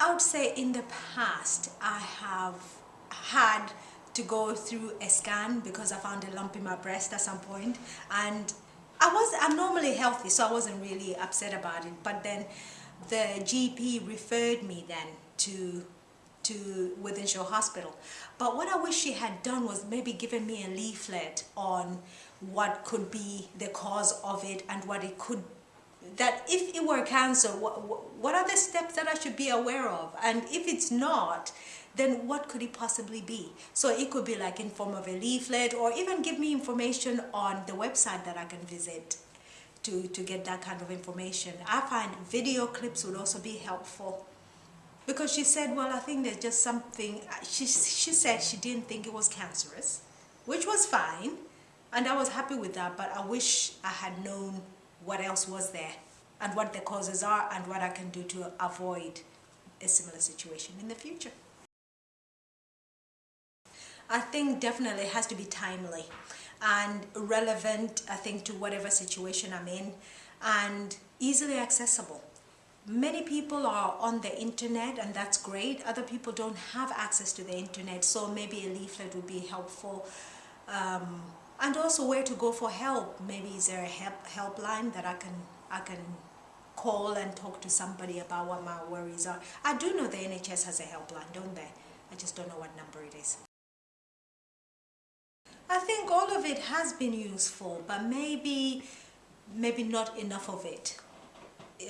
I would say in the past I have had to go through a scan because I found a lump in my breast at some point. And I was I'm normally healthy so I wasn't really upset about it. But then the GP referred me then to to Wythenshawe Hospital. But what I wish she had done was maybe given me a leaflet on what could be the cause of it and what it could that if it were cancer what, what are the steps that I should be aware of and if it's not then what could it possibly be? So it could be like in form of a leaflet or even give me information on the website that I can visit to, to get that kind of information. I find video clips would also be helpful because she said, well, I think there's just something, uh, she, she said she didn't think it was cancerous, which was fine. And I was happy with that, but I wish I had known what else was there and what the causes are and what I can do to avoid a similar situation in the future. I think definitely has to be timely and relevant, I think, to whatever situation I'm in and easily accessible. Many people are on the internet and that's great. Other people don't have access to the internet, so maybe a leaflet would be helpful. Um, and also where to go for help. Maybe is there a help helpline that I can I can call and talk to somebody about what my worries are. I do know the NHS has a helpline, don't they? I just don't know what number it is. I think all of it has been useful, but maybe, maybe not enough of it.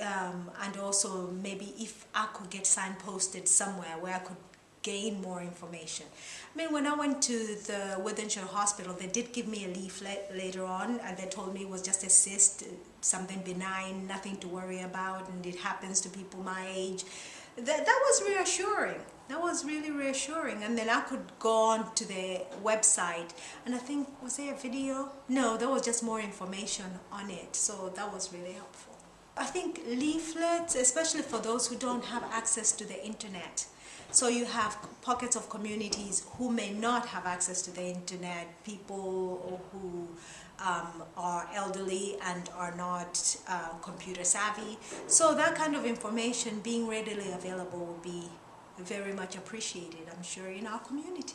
Um, and also maybe if I could get signposted somewhere where I could gain more information. I mean, when I went to the Wythenshawe Hospital, they did give me a leaflet later on and they told me it was just a cyst, something benign, nothing to worry about, and it happens to people my age. That, that was reassuring. That was really reassuring. And then I could go on to the website and I think was there a video? No there was just more information on it. So that was really helpful I think leaflets especially for those who don't have access to the internet so you have pockets of communities who may not have access to the internet people who um, are elderly and are not uh, computer savvy so that kind of information being readily available would be very much appreciated, I'm sure, in our community.